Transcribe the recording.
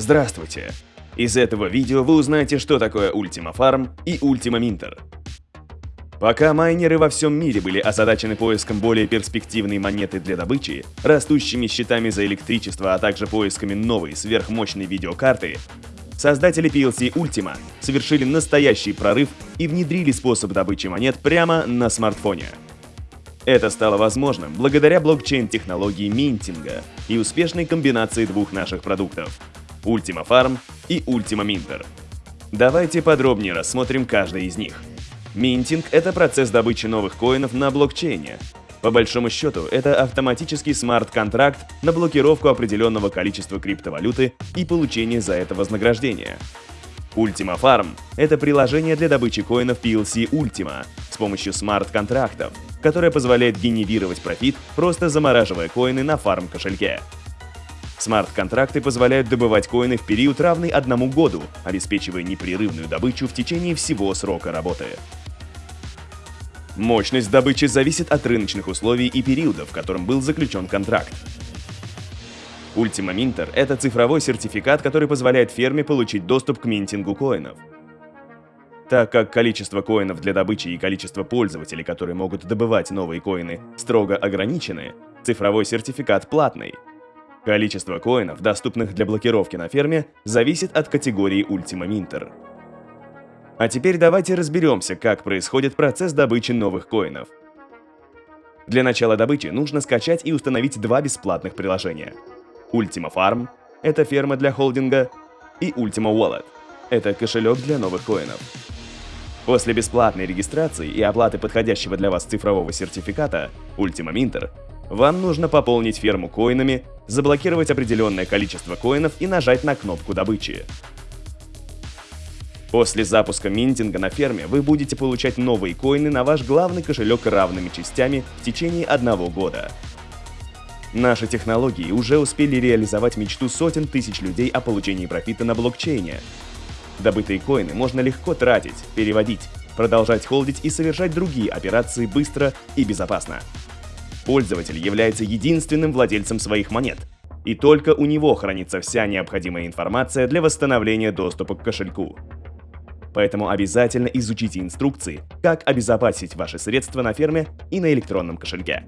Здравствуйте! Из этого видео вы узнаете, что такое Ultima Farm и Ultima Minter. Пока майнеры во всем мире были озадачены поиском более перспективной монеты для добычи, растущими счетами за электричество, а также поисками новой сверхмощной видеокарты, создатели PLC Ultima совершили настоящий прорыв и внедрили способ добычи монет прямо на смартфоне. Это стало возможным благодаря блокчейн-технологии минтинга и успешной комбинации двух наших продуктов – Ultima Farm и Ultima Minter. Давайте подробнее рассмотрим каждый из них. Минтинг – это процесс добычи новых коинов на блокчейне. По большому счету, это автоматический смарт-контракт на блокировку определенного количества криптовалюты и получение за это вознаграждения. Ultima Farm — это приложение для добычи коинов PLC Ultima с помощью смарт-контрактов, которое позволяет генерировать профит, просто замораживая коины на фарм-кошельке. Смарт-контракты позволяют добывать коины в период, равный одному году, обеспечивая непрерывную добычу в течение всего срока работы. Мощность добычи зависит от рыночных условий и периода, в котором был заключен контракт. Ultima Minter — это цифровой сертификат, который позволяет ферме получить доступ к минтингу коинов. Так как количество коинов для добычи и количество пользователей, которые могут добывать новые коины, строго ограничены, цифровой сертификат платный. Количество коинов, доступных для блокировки на ферме, зависит от категории Ultima Minter. А теперь давайте разберемся, как происходит процесс добычи новых коинов. Для начала добычи нужно скачать и установить два бесплатных приложения — Ultima Farm — это ферма для холдинга, и Ultima Wallet — это кошелек для новых коинов. После бесплатной регистрации и оплаты подходящего для вас цифрового сертификата Ultima Minter, вам нужно пополнить ферму коинами, заблокировать определенное количество коинов и нажать на кнопку добычи. После запуска минтинга на ферме вы будете получать новые коины на ваш главный кошелек равными частями в течение одного года. Наши технологии уже успели реализовать мечту сотен тысяч людей о получении профита на блокчейне. Добытые коины можно легко тратить, переводить, продолжать холдить и совершать другие операции быстро и безопасно. Пользователь является единственным владельцем своих монет, и только у него хранится вся необходимая информация для восстановления доступа к кошельку. Поэтому обязательно изучите инструкции, как обезопасить ваши средства на ферме и на электронном кошельке.